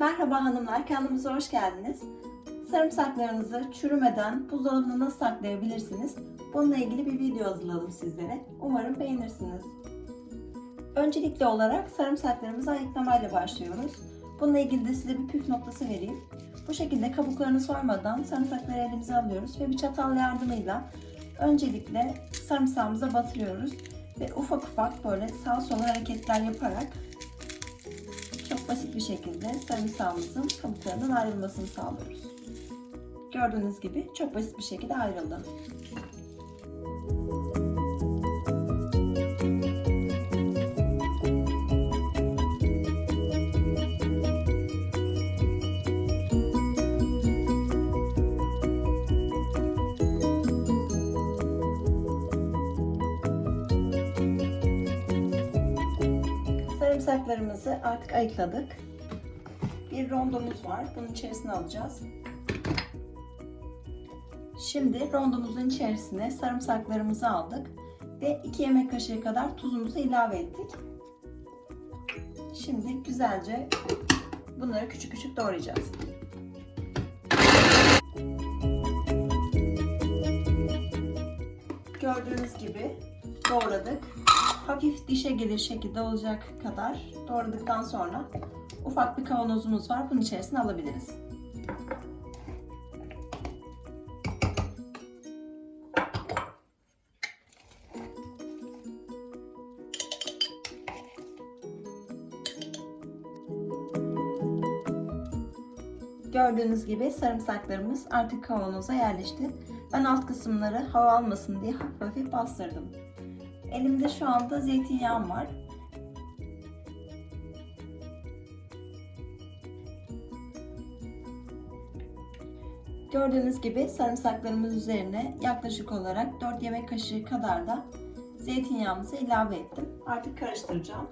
Merhaba hanımlar, kanalımıza hoş geldiniz. Sarımsaklarınızı çürümeden buzdolabına nasıl saklayabilirsiniz? Bununla ilgili bir video hazırladım sizlere. Umarım beğenirsiniz. Öncelikli olarak sarımsaklarımızı ayıklamayla başlıyoruz. Bununla ilgili de size bir püf noktası vereyim. Bu şekilde kabuklarını soymadan sarımsakları elimize alıyoruz ve bir çatal yardımıyla öncelikle sarımsağımıza batırıyoruz ve ufak ufak böyle sağ sola hareketler yaparak basit bir şekilde sarımsağımızın kabuklarından ayrılmasını sağlıyoruz. Gördüğünüz gibi çok basit bir şekilde ayrıldı. Sarımsaklarımızı artık ayıkladık. Bir rondomuz var. Bunun içerisine alacağız. Şimdi rondomuzun içerisine sarımsaklarımızı aldık ve 2 yemek kaşığı kadar tuzumuzu ilave ettik. Şimdi güzelce bunları küçük küçük doğrayacağız. Gördüğünüz gibi doğradık. Hafif dişe gelir şekilde olacak kadar doğradıktan sonra ufak bir kavanozumuz var. Bunun içerisine alabiliriz. Gördüğünüz gibi sarımsaklarımız artık kavanoza yerleşti. Ben alt kısımları hava almasın diye hafif bastırdım. Elimde şu anda zeytinyağım var. Gördüğünüz gibi sarımsaklarımız üzerine yaklaşık olarak 4 yemek kaşığı kadar da zeytinyağımızı ilave ettim. Artık karıştıracağım.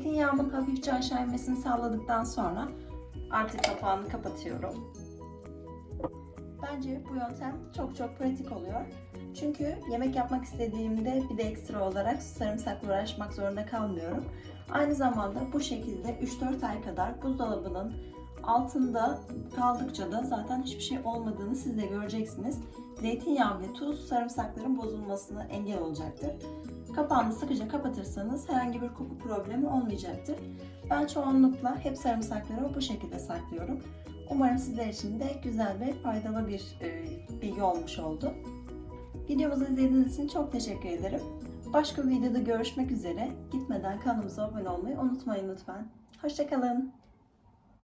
Zeytinyağımın hafifçe aşağı inmesini sağladıktan sonra artık kapağını kapatıyorum. Bence bu yöntem çok çok pratik oluyor. Çünkü yemek yapmak istediğimde bir de ekstra olarak sarımsakla uğraşmak zorunda kalmıyorum. Aynı zamanda bu şekilde 3-4 ay kadar buzdolabının altında kaldıkça da zaten hiçbir şey olmadığını siz de göreceksiniz. Zeytinyağı ve tuz sarımsakların bozulmasına engel olacaktır. Kapağını sıkıca kapatırsanız herhangi bir koku problemi olmayacaktır. Ben çoğunlukla hep sarımsakları bu şekilde saklıyorum. Umarım sizler için de güzel ve faydalı bir e, bilgi olmuş oldu. Videomuzu izlediğiniz için çok teşekkür ederim. Başka bir videoda görüşmek üzere. Gitmeden kanalımıza abone olmayı unutmayın lütfen. Hoşçakalın.